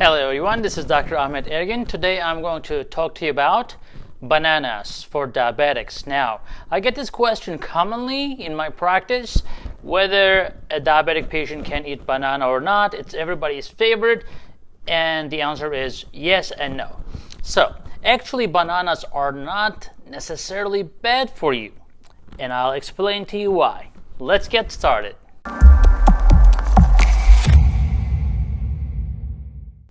Hello everyone, this is Dr. Ahmet Ergin. Today I'm going to talk to you about bananas for diabetics. Now, I get this question commonly in my practice, whether a diabetic patient can eat banana or not. It's everybody's favorite, and the answer is yes and no. So, actually bananas are not necessarily bad for you, and I'll explain to you why. Let's get started.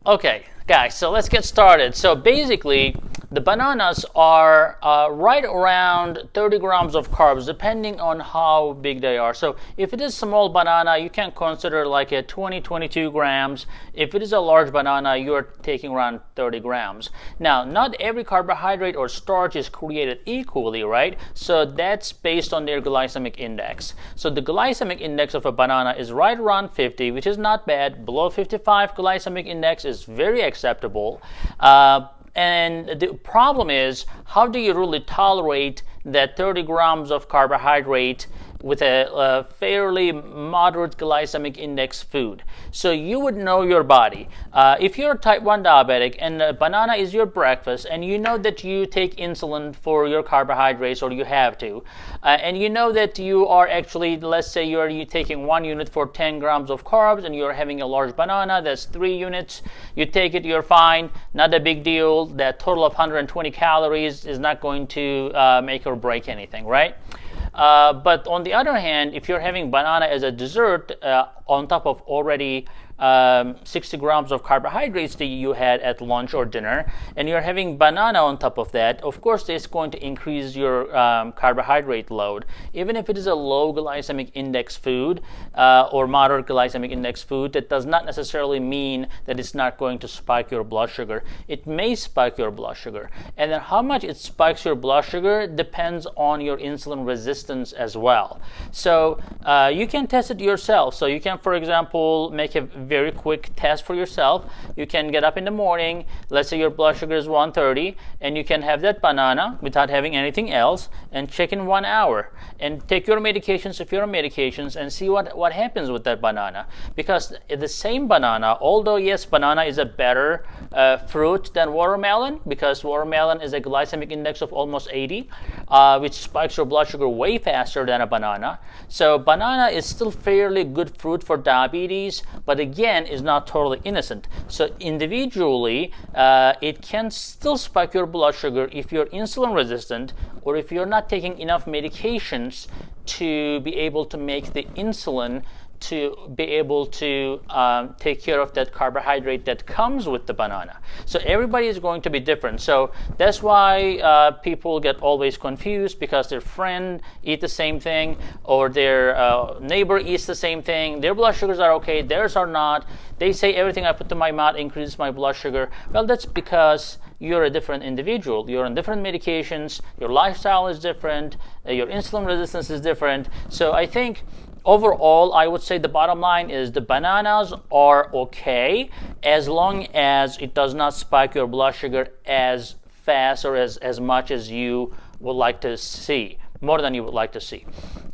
Okay, guys, so let's get started. So basically, the bananas are uh, right around 30 grams of carbs, depending on how big they are. So if it is small banana, you can consider like a 20, 22 grams. If it is a large banana, you're taking around 30 grams. Now, not every carbohydrate or starch is created equally, right? So that's based on their glycemic index. So the glycemic index of a banana is right around 50, which is not bad. Below 55 glycemic index is very acceptable. Uh, and the problem is, how do you really tolerate that 30 grams of carbohydrate with a, a, fairly moderate glycemic index food. So you would know your body. Uh, if you're a type 1 diabetic and a banana is your breakfast and you know that you take insulin for your carbohydrates or you have to, uh, and you know that you are actually, let's say you're you taking one unit for 10 grams of carbs and you're having a large banana, that's three units. You take it, you're fine, not a big deal. That total of 120 calories is not going to uh, make or break anything, right? Uh, but on the other hand, if you're having banana as a dessert uh, on top of already um, 60 grams of carbohydrates that you had at lunch or dinner, and you're having banana on top of that, of course, it's going to increase your um, carbohydrate load. Even if it is a low glycemic index food uh, or moderate glycemic index food, that does not necessarily mean that it's not going to spike your blood sugar. It may spike your blood sugar. And then how much it spikes your blood sugar depends on your insulin resistance as well. So uh, you can test it yourself. So you can, for example, make a very quick test for yourself. You can get up in the morning, let's say your blood sugar is 130, and you can have that banana without having anything else and check in one hour. And take your medications if you're on medications and see what, what happens with that banana. Because the same banana, although yes, banana is a better uh, fruit than watermelon, because watermelon is a glycemic index of almost 80, uh, which spikes your blood sugar way faster than a banana. So banana is still fairly good fruit for diabetes, but again, again is not totally innocent. So individually, uh, it can still spike your blood sugar if you're insulin resistant or if you're not taking enough medications to be able to make the insulin to be able to um, take care of that carbohydrate that comes with the banana. So everybody is going to be different. So that's why uh, people get always confused because their friend eat the same thing or their uh, neighbor eats the same thing. Their blood sugars are okay, theirs are not. They say everything I put to my mouth increases my blood sugar. Well, that's because you're a different individual. You're on different medications. Your lifestyle is different. Uh, your insulin resistance is different. So I think overall, I would say the bottom line is the bananas are okay as long as it does not spike your blood sugar as fast or as, as much as you would like to see, more than you would like to see.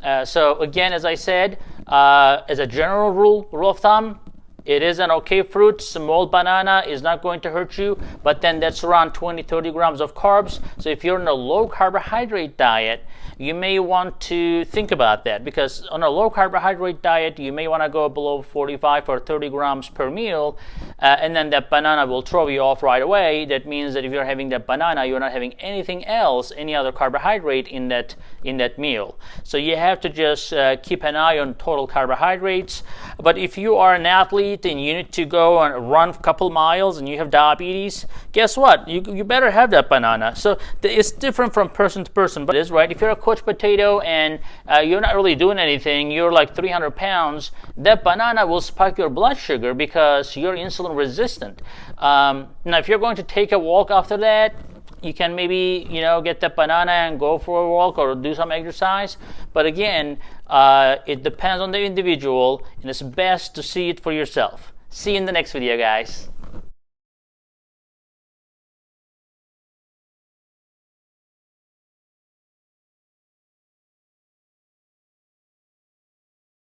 Uh, so again, as I said, uh, as a general rule, rule of thumb, it is an okay fruit. Small banana is not going to hurt you, but then that's around 20, 30 grams of carbs. So if you're on a low carbohydrate diet, you may want to think about that because on a low carbohydrate diet, you may want to go below 45 or 30 grams per meal, uh, and then that banana will throw you off right away. That means that if you're having that banana, you're not having anything else, any other carbohydrate in that in that meal. So you have to just uh, keep an eye on total carbohydrates. But if you are an athlete and you need to go and run a couple miles and you have diabetes, guess what? You, you better have that banana. So it's different from person to person, but it is right. If you're a coach potato and uh, you're not really doing anything, you're like 300 pounds, that banana will spike your blood sugar because you're insulin resistant. Um, now, if you're going to take a walk after that, you can maybe you know get that banana and go for a walk or do some exercise. But again uh, it depends on the individual and it's best to see it for yourself. See you in the next video guys